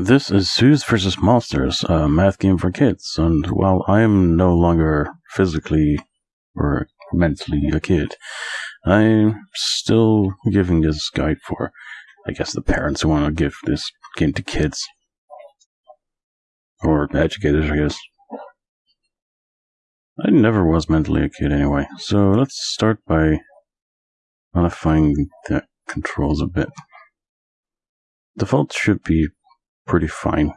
This is Zeus vs. Monsters, a math game for kids, and while I am no longer physically or mentally a kid, I'm still giving this guide for, I guess, the parents who want to give this game to kids. Or educators, I guess. I never was mentally a kid anyway, so let's start by modifying the controls a bit. Default should be pretty fine.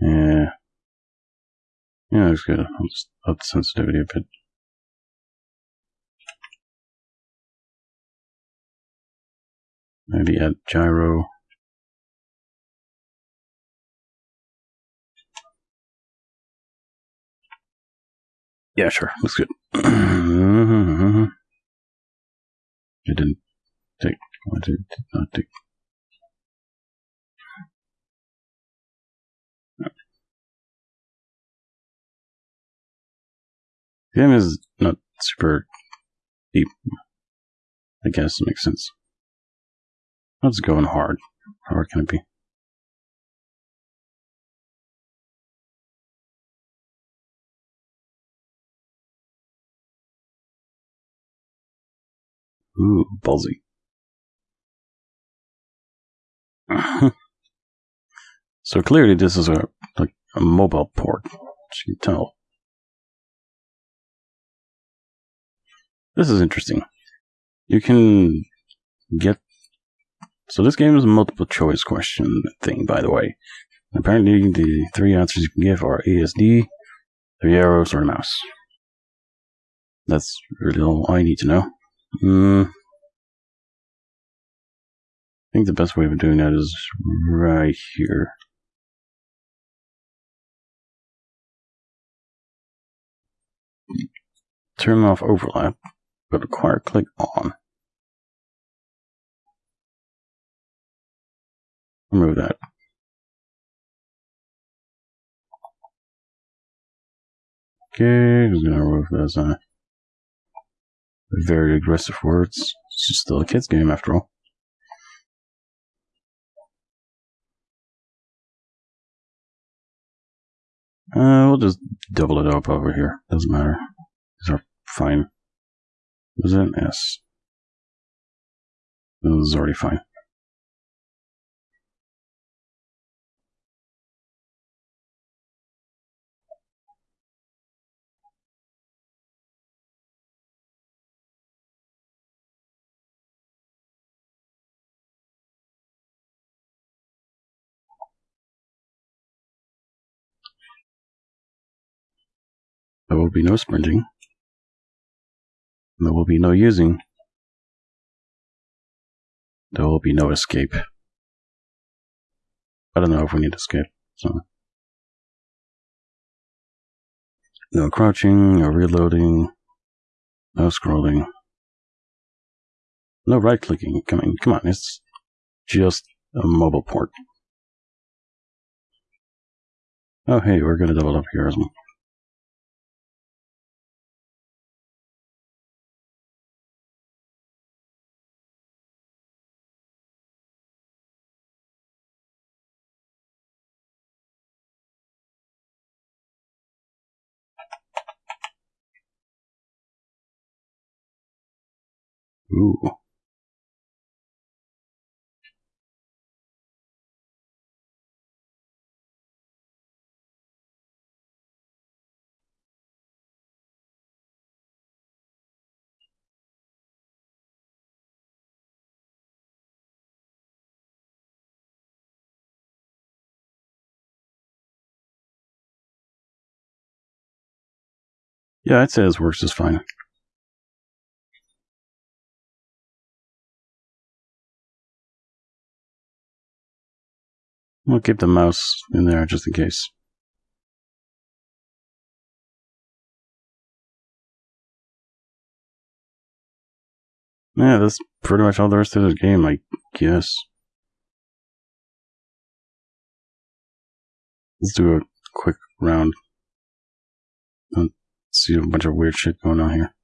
Yeah. Yeah, it's good. I'll just up the sensitivity a bit. Maybe add gyro. Yeah, sure. Looks good. Mm-hmm. It didn't take. What it did not take. The game is not super deep. I guess it makes sense. Let's go in hard. How hard can it be? Ooh, ballsy. so clearly this is a like a mobile port, as you can tell. This is interesting. You can get so this game is a multiple choice question thing, by the way. Apparently the three answers you can give are ASD, three arrows, or a mouse. That's really all I need to know. Mm. I think the best way of doing that is right here. Turn off overlap, but acquire click on. Remove that. Okay, just gonna remove this. Uh, very aggressive words. It's just still a kid's game after all. Uh, we'll just double it up over here. Doesn't matter. These are fine. Was it? Yes. This is already fine. There will be no sprinting. There will be no using. There will be no escape. I don't know if we need escape, so. No crouching, no reloading, no scrolling. No right clicking. Come on, come on, it's just a mobile port. Oh hey, we're gonna double up here as well. Ooh. Yeah, I'd say this works just fine. We'll keep the mouse in there just in case. Yeah, that's pretty much all the rest of the game, I guess. Let's do a quick round. See a bunch of weird shit going on here.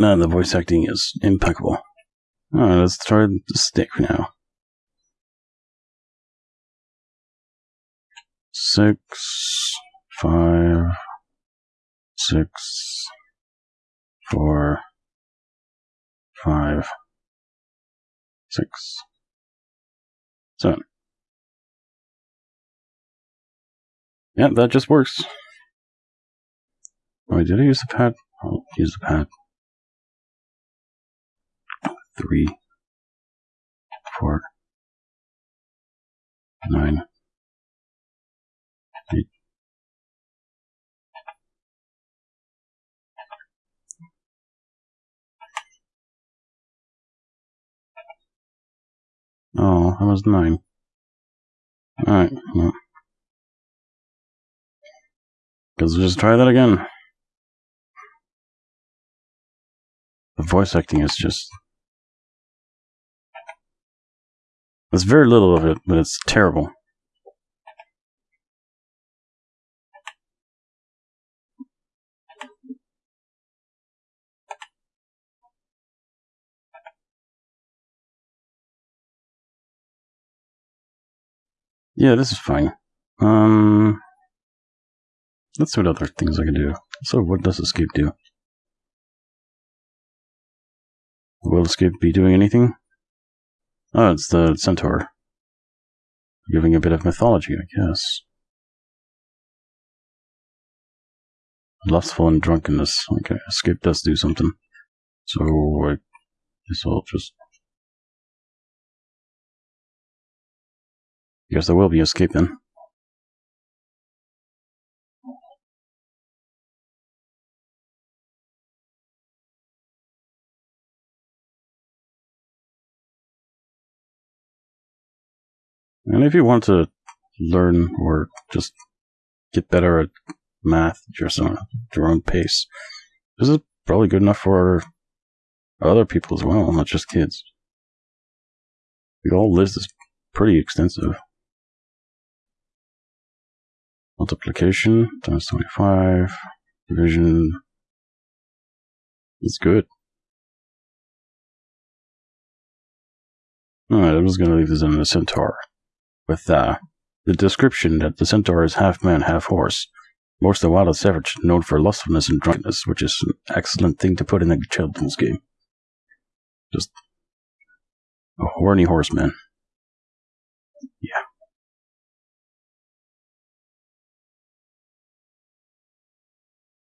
No, the voice acting is impeccable. Alright, let's try the stick now. Six, five, six, four, five, six, seven. Yeah, that just works. Oh, did I use the pad? I'll use the pad. Three, four, nine, eight. Oh, was nine. Alright, we'll just try that again. The voice acting is just. There's very little of it, but it's terrible. Yeah, this is fine. Um, let's see what other things I can do. So, what does escape do? Will escape be doing anything? Oh, it's the centaur. Giving a bit of mythology, I guess. Lustful and drunkenness. Okay, escape does do something. So, I guess I'll just. Guess there will be escape then. And if you want to learn or just get better at math at your own, your own pace, this is probably good enough for other people as well, not just kids. The whole list is pretty extensive. Multiplication times 25, division is good. Alright, I'm just going to leave this in the centaur with uh, the description that the centaur is half man, half horse. Most of the wildest savage, known for lustfulness and drunkenness, which is an excellent thing to put in a children's game. Just a horny horseman.